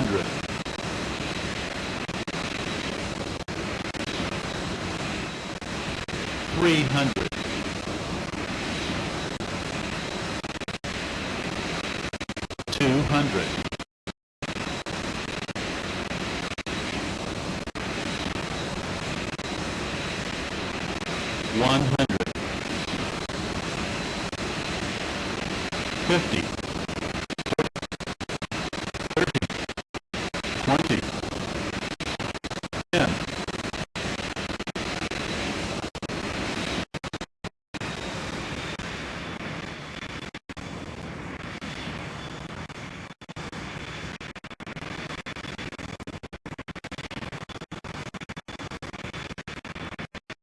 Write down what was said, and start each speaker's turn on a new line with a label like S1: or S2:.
S1: 100. Three hundred. Two hundred. One hundred. Fifty.